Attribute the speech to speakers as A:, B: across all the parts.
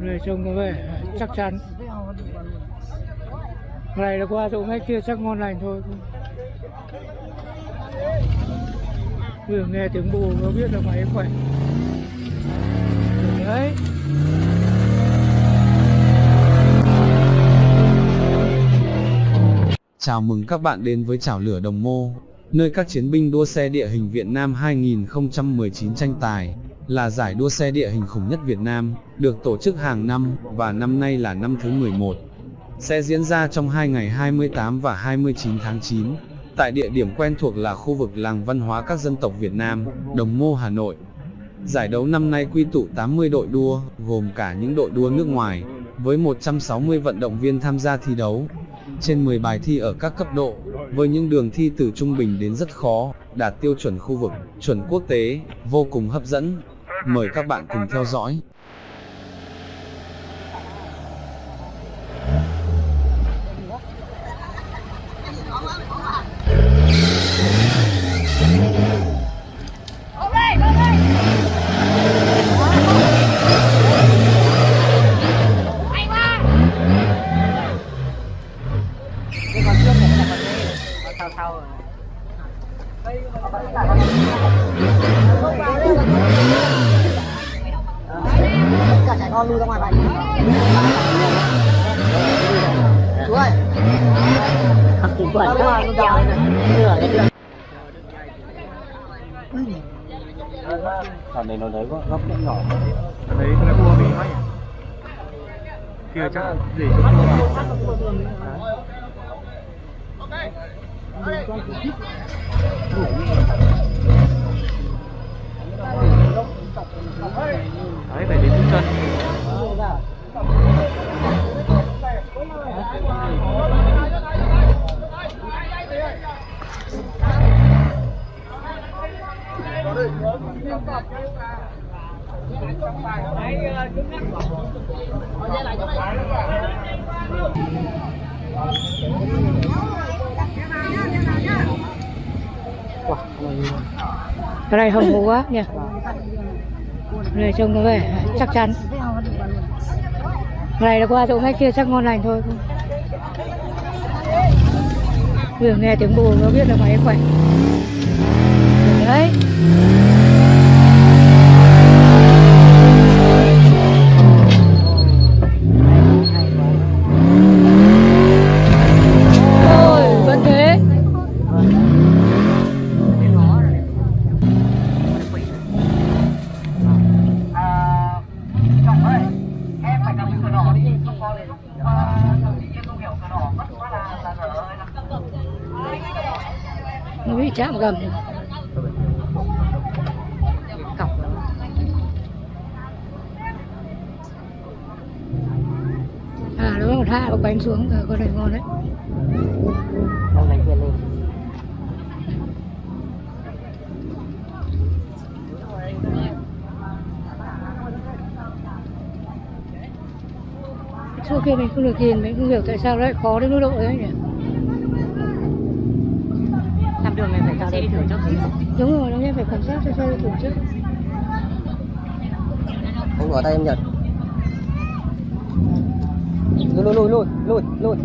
A: Người trông có vẻ chắc chắn. Này là qua chỗ ngay kia chắc ngon lành thôi. Vừa nghe tiếng bù nó biết là máy khỏe. Đấy.
B: Chào mừng các bạn đến với Chảo Lửa Đồng Mô, nơi các chiến binh đua xe địa hình Việt Nam 2019 tranh tài, là giải đua xe địa hình khủng nhất Việt Nam, được tổ chức hàng năm, và năm nay là năm thứ 11. Sẽ diễn ra trong hai ngày 28 và 29 tháng 9, tại địa điểm quen thuộc là khu vực làng văn hóa các dân tộc Việt Nam, Đồng Mô Hà Nội. Giải đấu năm nay quy tụ 80 đội đua, gồm cả những đội đua nước ngoài, với 160 vận động viên tham gia thi đấu. Trên 10 bài thi ở các cấp độ, với những đường thi từ trung bình đến rất khó, đạt tiêu chuẩn khu vực, chuẩn quốc tế, vô cùng hấp dẫn. Mời các bạn cùng theo dõi.
C: cái con trước này là con đây nó sau sau rồi tất cả trẻ con lui ra ngoài vậy chú ơi
D: Quẩn có treo nửa cái
E: Thằng này nó đấy có góc rất nhỏ.
A: Đấy là cua bị máy kia chắc để cho cua vào. Đấy cái này hồng hú quá nhỉ? Này trông có vẻ chắc chắn. Cái này là qua chỗ ngay kia chắc ngon lành thôi. Vừa nghe tiếng bù nó biết là máy khỏe. Đấy. Nó bị chạm gầm.
C: Cọc
A: à nó còn hạ cái bánh xuống rồi con này ngon đấy.
C: Ông này kia lên
A: trước kia mình không được nhìn mình không hiểu tại sao lại khó đến mức độ đấy nhỉ
C: làm đường này phải cho xe đi thử trước.
A: Đúng rồi nó nên phải cảm giác cho xe thử trước.
C: Không bỏ tay em nhật lùi lùi lùi lùi lùi.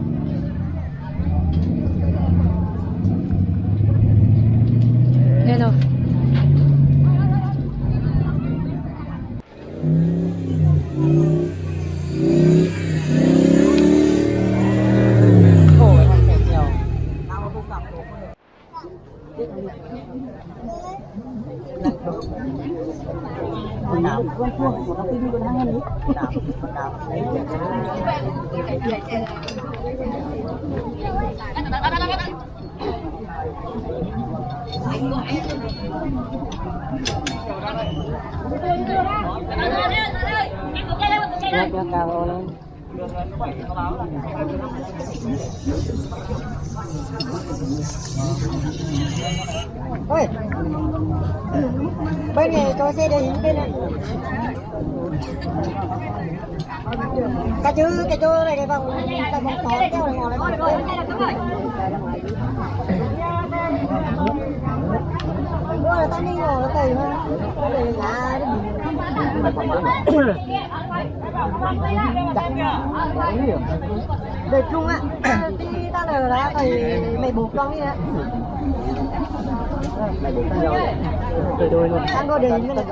A: nghe rồi
C: khổ cái thằng kẹt nhiều tao nó không gặp đồ con đào con chuông của nó tin con hai nữa đào con đào lấy Nhắc cao lên Ôi. Bên này cho xe đến bên này Cái chữ cái chỗ này để vòng, cái vòng tỏ cái vòng này ngồi là tao đi ngồi nó tùy thôi. Nó là Được chung á. Đi tao là lá thì mày buộc con đi á.
D: Đôi đôi luôn.
C: Tao có đi cái này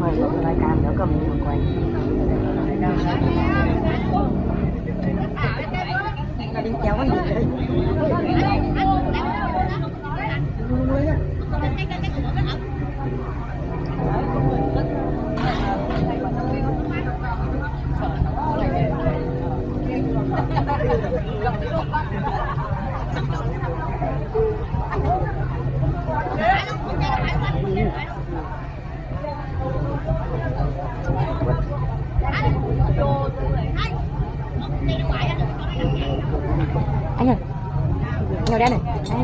C: Mời một rายการแล้วก็มีคนไว้ đi cháu gì đấy anh ơi ngồi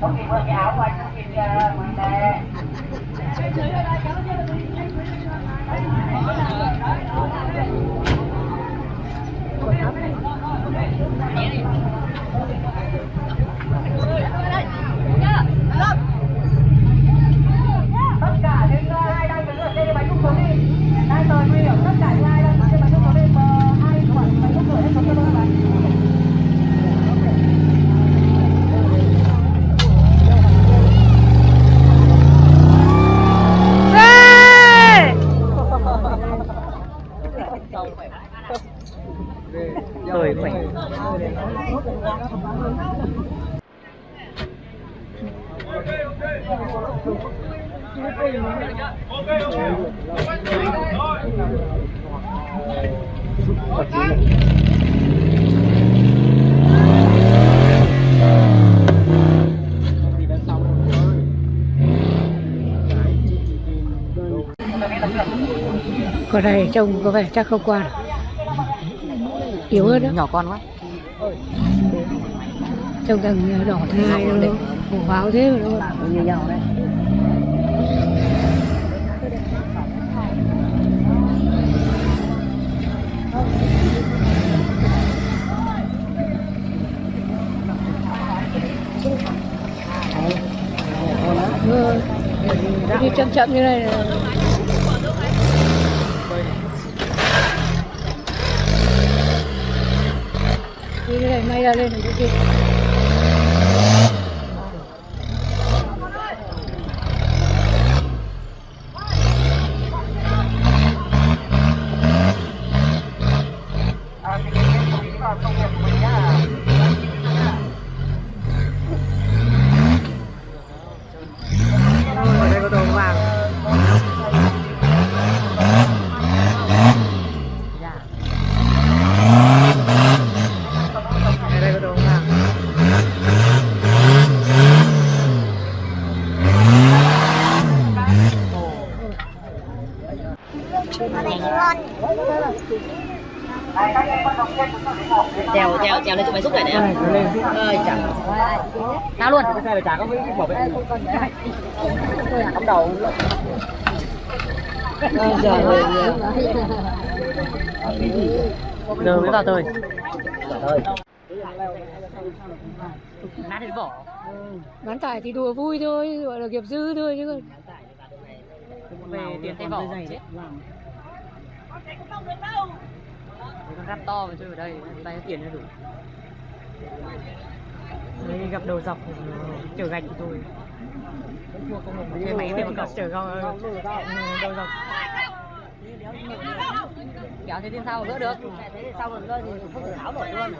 F: Có khi quên cái áo của anh, có khi uh, ngoài đây. tất cả những uh, ai đang đứng ở trên bánh xúc xuống đi đang tờ nguy hiểm tất cả những ai đang đứng trên bánh xúc xuống đi và hai quản bánh xúc cửa hết xuống cho tôi các bạn
D: Tôi khỏe.
A: Con này trông có vẻ chắc không qua được. Yếu hơn đó,
D: Nhỏ con quá.
A: trông thằng đỏ thai nó hổ báo thế mà nó
D: Như nhau đấy.
A: Ừ. đi chậm chậm như này là đi cái này may ra lên được cái kia
F: À, thì cái cái chú ý vào công việc của mình nhá.
D: Ở đây có đồ vàng. Ở đây có đồ vàng. trèo trèo trèo lên chỗ máy xúc này này em ơi chẳng tao luôn.
G: Cái xe này chả có cái bảo vệ
D: cắm đầu. Ôi trời ơi.
G: Giờ mới vào tôi
D: nát đến vỏ
A: bán tải thì đùa vui thôi gọi là nghiệp dư thôi chứ còn
D: về tiền tay vỏ chết. Con rap to mà chơi ở đây tay tiền nó đủ
H: Đấy, gặp đầu dọc chở gạch thì thôi cái máy thì mà chở gao đầu dọc.
D: Kéo thế trên sau gỡ được? Thế sau rồi gỡ thì không thể tháo nổi luôn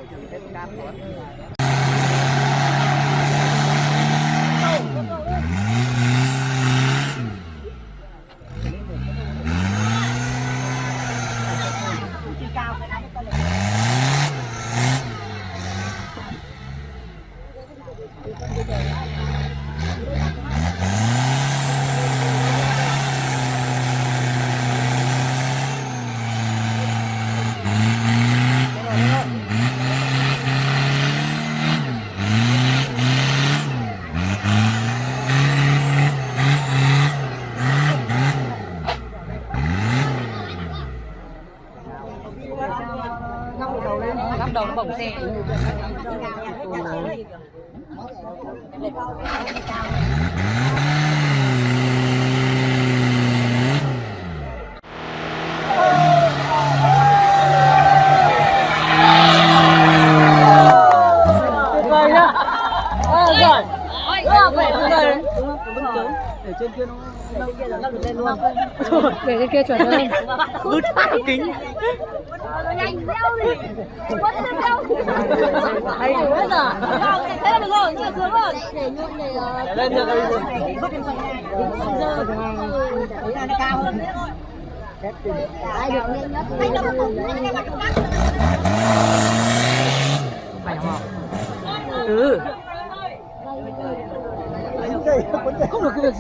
H: 好，好，
C: 好。Leo đi quất lên leo được để cao hơn ai được nhanh nhất anh đâu có anh em bắt
H: phải không ừ
C: không được. cái gì